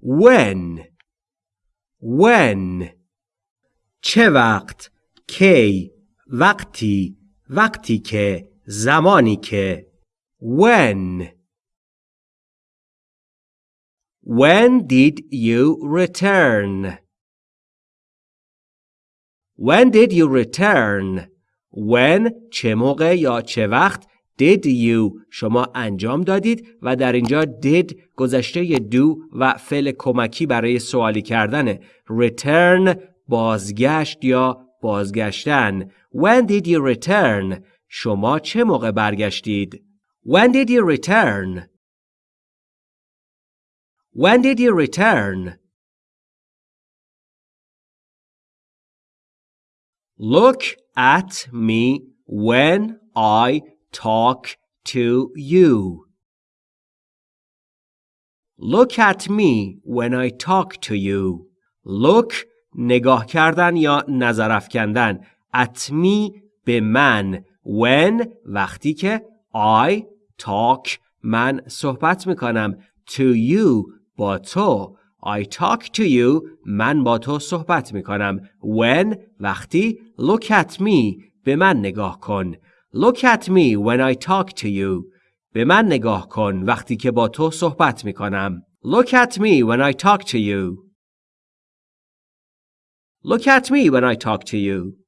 when when چه وقت کی وقتی وقتی که زمانی که when when did you return when did you return when چه موقع یا چه وقت did you شما انجام دادید و در اینجا did گذشته دو و فعل کمکی برای سوالی کردن. Return بازگشت یا بازگشتن. When did you return شما چه موقع برگشتید؟ When did you return when did you return? Look at me when I talk to you. Look at me when I talk to you. Look نگاه کردن یا نظر افکندن at me به من when وقتی که I talk من صحبت می‌کنم to you با تو I talk to you من با تو صحبت می‌کنم when وقتی look at me به من نگاه کن look at me when I talk to you به من نگاه کن وقتی که با تو صحبت میکنم look at me when I talk to you look at me when I talk to you